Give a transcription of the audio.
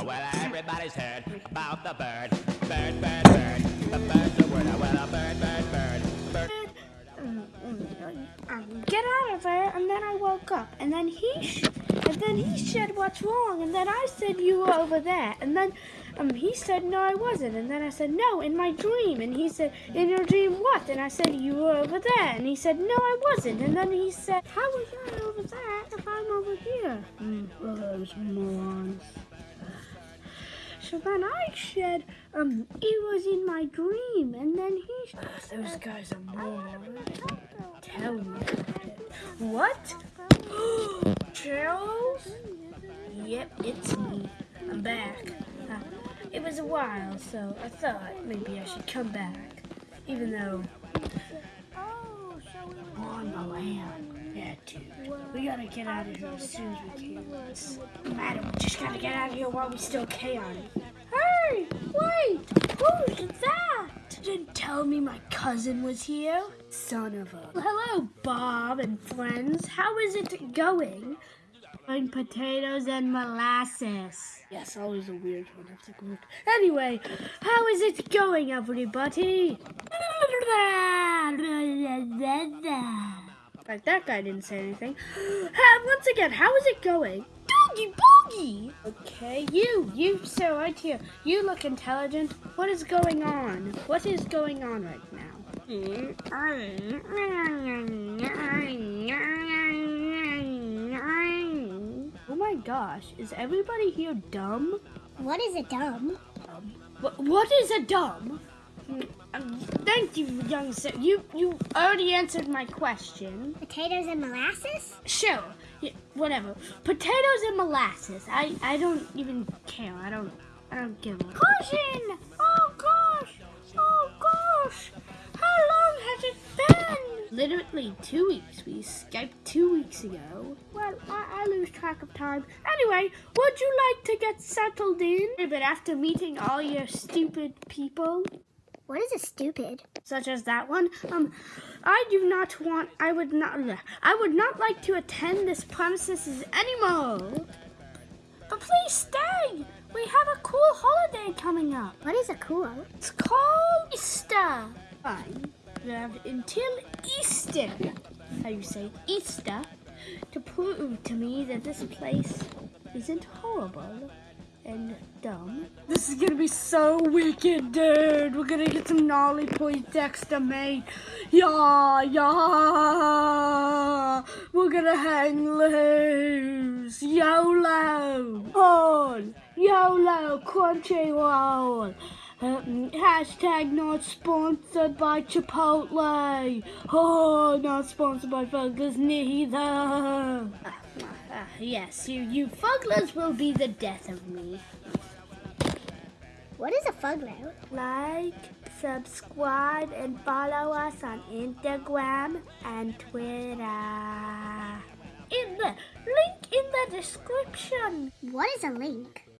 Oh, well, everybody's heard about the bird. Bird, bird, bird. The bird's a word. Oh, well, a bird, bird, bird. Bird. um, get out of there and then I woke up and then he sh- and then he said what's wrong and then I said you were over there and then um, he said no I wasn't and then I said no in my dream and he said in your dream what and I said you were over there and he said no I wasn't and then he said how was I over there if I'm over here mm, well, those morons so then I said, um, it was in my dream, and then he. Those guys are morons. Tell me. What? Charles? Yep, it's me. I'm back. Uh, it was a while, so I thought maybe I should come back, even though. On the land. Yeah, dude. We gotta get out of here as soon as we can. No matter, we just gotta get out of here while we still can. Hey! Wait! Who's that? Didn't tell me my cousin was here. Son of a. Hello, Bob and friends. How is it going? Frying potatoes and molasses. Yes, always a weird one the group. Anyway, how is it going, everybody? Like that guy didn't say anything. Once again, how is it going? Doogie Okay, you, you, sir, right here. You look intelligent. What is going on? What is going on right now? Oh my gosh, is everybody here dumb? What is a dumb? What, what is a dumb? Um, thank you, young sir. You you already answered my question. Potatoes and molasses? Sure, yeah, whatever. Potatoes and molasses. I I don't even care. I don't I don't give a. Cousin! Oh gosh! Oh gosh! How long has it been? Literally two weeks. We Skyped two weeks ago. Well, I, I lose track of time. Anyway, would you like to get settled in? But after meeting all your stupid people, What is a stupid? such as that one. Um, I do not want. I would not. I would not like to attend this premises anymore. But please stay. We have a cool holiday coming up. What is a cool? It's called Easter. Fine. We have until Easter. How you say Easter to prove to me that this place isn't horrible and dumb. This is gonna be so wicked, dude. We're gonna get some gnarly Poindexter made. Yeah, yeah. We're gonna hang loose. YOLO. On. YOLO. Crunchyroll. Um, hashtag not sponsored by Chipotle. Oh, not sponsored by Fuglers neither. Ah, ah, yes, you, you Fuglers will be the death of me. What is a fuglo? Like, subscribe, and follow us on Instagram and Twitter. In the link in the description. What is a link?